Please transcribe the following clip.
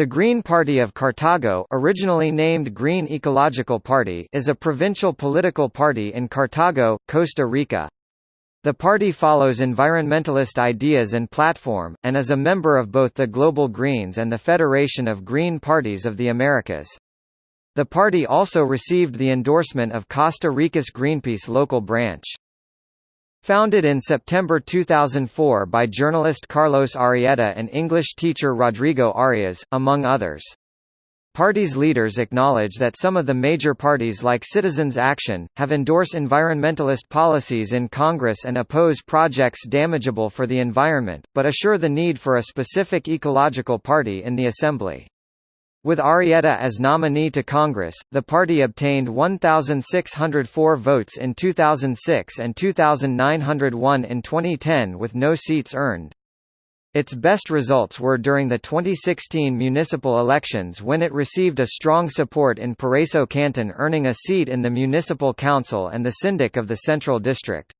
The Green Party of Cartago originally named Green Ecological Party is a provincial political party in Cartago, Costa Rica. The party follows environmentalist ideas and platform, and is a member of both the Global Greens and the Federation of Green Parties of the Americas. The party also received the endorsement of Costa Rica's Greenpeace local branch. Founded in September 2004 by journalist Carlos Arrieta and English teacher Rodrigo Arias, among others. Party's leaders acknowledge that some of the major parties like Citizens Action, have endorsed environmentalist policies in Congress and oppose projects damageable for the environment, but assure the need for a specific ecological party in the Assembly. With Arrieta as nominee to Congress, the party obtained 1,604 votes in 2006 and 2,901 in 2010 with no seats earned. Its best results were during the 2016 municipal elections when it received a strong support in Paraíso Canton earning a seat in the municipal council and the syndic of the Central District.